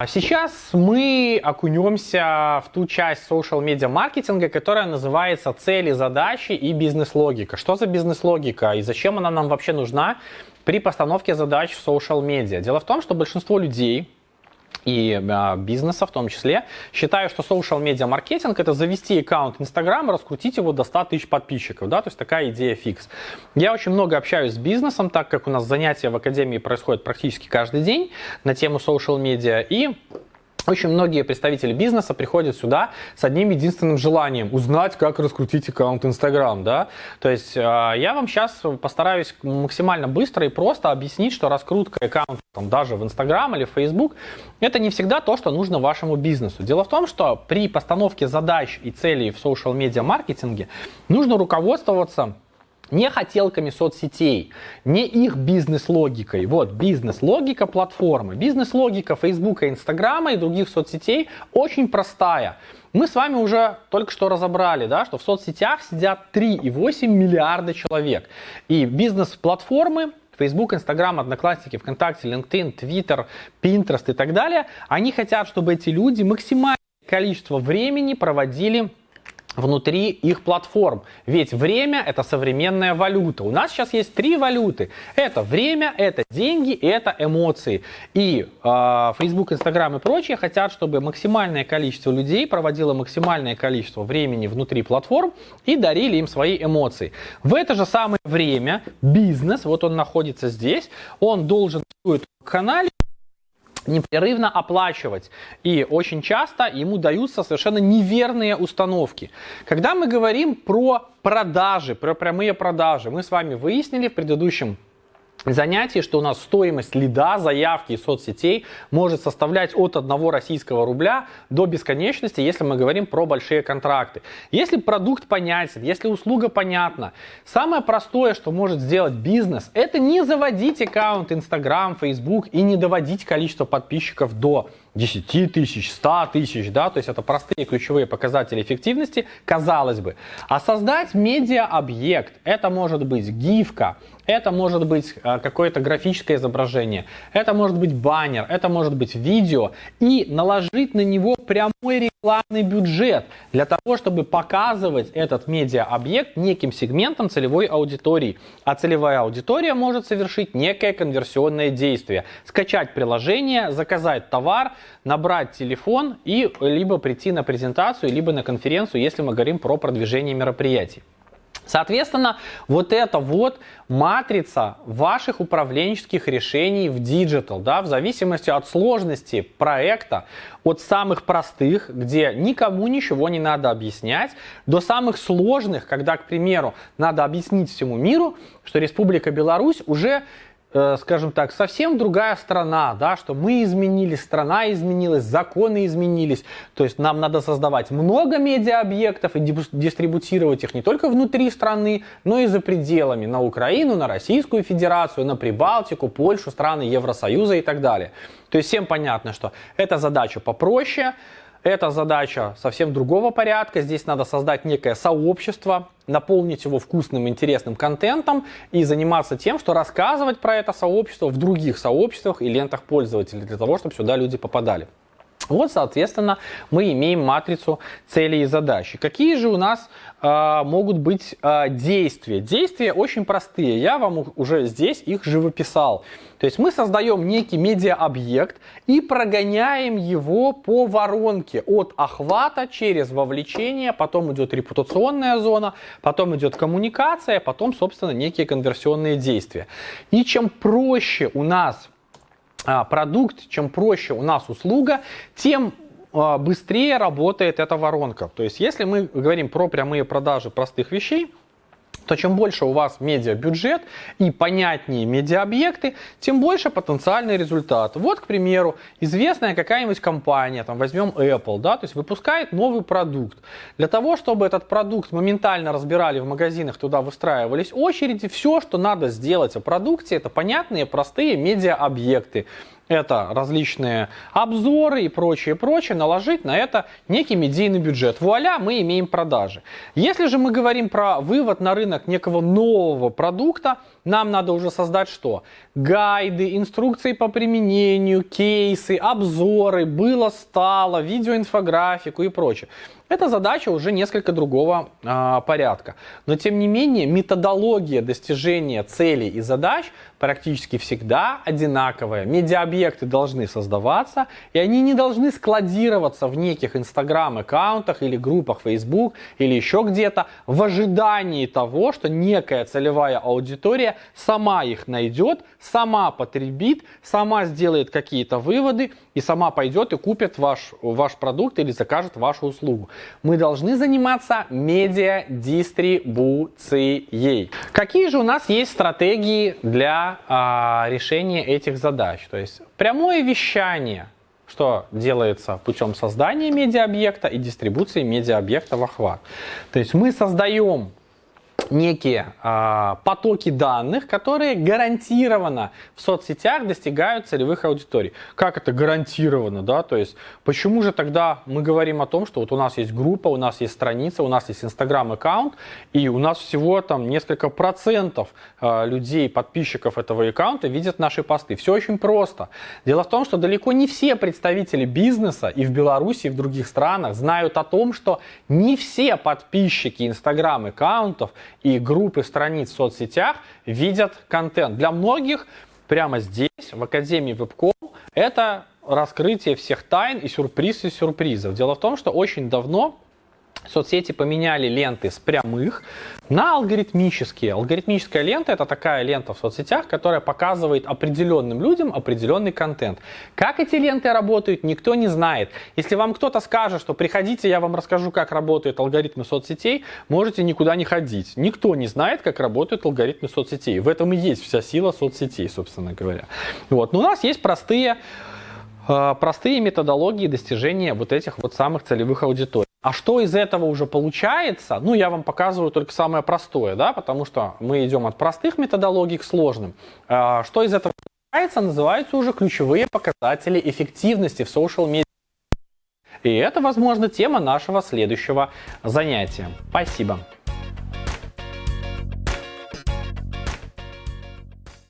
А сейчас мы окунемся в ту часть social медиа маркетинга, которая называется цели, задачи и бизнес-логика. Что за бизнес-логика и зачем она нам вообще нужна при постановке задач в social медиа? Дело в том, что большинство людей, и а, бизнеса в том числе. Считаю, что social media маркетинг это завести аккаунт Instagram, раскрутить его до 100 тысяч подписчиков, да, то есть такая идея фикс. Я очень много общаюсь с бизнесом, так как у нас занятия в академии происходят практически каждый день на тему social media и очень многие представители бизнеса приходят сюда с одним единственным желанием узнать, как раскрутить аккаунт Instagram, да. То есть э, я вам сейчас постараюсь максимально быстро и просто объяснить, что раскрутка аккаунта там, даже в Instagram или в Facebook это не всегда то, что нужно вашему бизнесу. Дело в том, что при постановке задач и целей в social медиа маркетинге нужно руководствоваться не хотелками соцсетей, не их бизнес-логикой. Вот бизнес-логика платформы, бизнес-логика Фейсбука, Инстаграма и других соцсетей очень простая. Мы с вами уже только что разобрали, да, что в соцсетях сидят 3,8 миллиарда человек. И бизнес-платформы Facebook, Instagram, Одноклассники, ВКонтакте, LinkedIn, Twitter, Pinterest и так далее, они хотят, чтобы эти люди максимальное количество времени проводили внутри их платформ. Ведь время это современная валюта. У нас сейчас есть три валюты. Это время, это деньги это эмоции. И э, Facebook, Instagram и прочие хотят, чтобы максимальное количество людей проводило максимальное количество времени внутри платформ и дарили им свои эмоции. В это же самое время бизнес, вот он находится здесь, он должен в канале непрерывно оплачивать. И очень часто ему даются совершенно неверные установки. Когда мы говорим про продажи, про прямые продажи, мы с вами выяснили в предыдущем занятий, что у нас стоимость лида, заявки из соцсетей может составлять от 1 российского рубля до бесконечности, если мы говорим про большие контракты. Если продукт понятен, если услуга понятна, самое простое, что может сделать бизнес, это не заводить аккаунт Instagram, Facebook и не доводить количество подписчиков до 10 тысяч, 100 тысяч, да, то есть это простые ключевые показатели эффективности, казалось бы. А создать медиа-объект, это может быть гифка, это может быть э, какое-то графическое изображение, это может быть баннер, это может быть видео, и наложить на него прямой рекламный бюджет для того, чтобы показывать этот медиа-объект неким сегментом целевой аудитории. А целевая аудитория может совершить некое конверсионное действие. Скачать приложение, заказать товар, набрать телефон и либо прийти на презентацию, либо на конференцию, если мы говорим про продвижение мероприятий. Соответственно, вот это вот матрица ваших управленческих решений в digital, да, в зависимости от сложности проекта, от самых простых, где никому ничего не надо объяснять, до самых сложных, когда, к примеру, надо объяснить всему миру, что Республика Беларусь уже скажем так, совсем другая страна, да, что мы изменились, страна изменилась, законы изменились. То есть нам надо создавать много медиа-объектов и дистрибутировать их не только внутри страны, но и за пределами, на Украину, на Российскую Федерацию, на Прибалтику, Польшу, страны Евросоюза и так далее. То есть всем понятно, что эта задача попроще, это задача совсем другого порядка. Здесь надо создать некое сообщество, наполнить его вкусным, интересным контентом и заниматься тем, что рассказывать про это сообщество в других сообществах и лентах пользователей, для того, чтобы сюда люди попадали. Вот, соответственно, мы имеем матрицу целей и задач. Какие же у нас э, могут быть э, действия? Действия очень простые. Я вам уже здесь их живописал. То есть мы создаем некий медиа-объект и прогоняем его по воронке от охвата через вовлечение, потом идет репутационная зона, потом идет коммуникация, потом, собственно, некие конверсионные действия. И чем проще у нас продукт, чем проще у нас услуга, тем а, быстрее работает эта воронка. То есть, если мы говорим про прямые продажи простых вещей, то чем больше у вас медиабюджет и понятнее медиаобъекты, тем больше потенциальный результат. Вот, к примеру, известная какая-нибудь компания, там возьмем Apple, да, то есть выпускает новый продукт. Для того, чтобы этот продукт моментально разбирали в магазинах, туда выстраивались очереди, все, что надо сделать о продукте, это понятные, простые медиаобъекты. Это различные обзоры и прочее, прочее, наложить на это некий медийный бюджет. Вуаля, мы имеем продажи. Если же мы говорим про вывод на рынок некого нового продукта, нам надо уже создать что? Гайды, инструкции по применению, кейсы, обзоры, было, стало, видеоинфографику и прочее. Это задача уже несколько другого э, порядка. Но тем не менее методология достижения целей и задач практически всегда одинаковая. Медиаобъекты должны создаваться, и они не должны складироваться в неких инстаграм-аккаунтах или группах Facebook или еще где-то в ожидании того, что некая целевая аудитория сама их найдет, сама потребит, сама сделает какие-то выводы и сама пойдет и купит ваш, ваш продукт или закажет вашу услугу. Мы должны заниматься медиадистрибуцией. Какие же у нас есть стратегии для а, решения этих задач? То есть прямое вещание, что делается путем создания медиаобъекта и дистрибуции медиаобъекта в охват. То есть мы создаем некие э, потоки данных, которые гарантированно в соцсетях достигают целевых аудиторий. Как это гарантированно, да? То есть почему же тогда мы говорим о том, что вот у нас есть группа, у нас есть страница, у нас есть Инстаграм аккаунт, и у нас всего там несколько процентов э, людей, подписчиков этого аккаунта видят наши посты. Все очень просто. Дело в том, что далеко не все представители бизнеса и в Беларуси, и в других странах знают о том, что не все подписчики Инстаграм аккаунтов и группы страниц в соцсетях видят контент. Для многих прямо здесь, в Академии Вебком, это раскрытие всех тайн и сюрприз и сюрпризов. Дело в том, что очень давно Соцсети поменяли ленты с прямых на алгоритмические. Алгоритмическая лента это такая лента в соцсетях, которая показывает определенным людям определенный контент. Как эти ленты работают, никто не знает. Если вам кто-то скажет, что приходите, я вам расскажу, как работают алгоритмы соцсетей, можете никуда не ходить. Никто не знает, как работают алгоритмы соцсетей. В этом и есть вся сила соцсетей, собственно говоря. Вот. Но у нас есть простые э, простые методологии достижения вот этих вот самых целевых аудиторий. А что из этого уже получается? Ну, я вам показываю только самое простое, да, потому что мы идем от простых методологий к сложным. А, что из этого получается, называются уже ключевые показатели эффективности в social media. И это, возможно, тема нашего следующего занятия. Спасибо.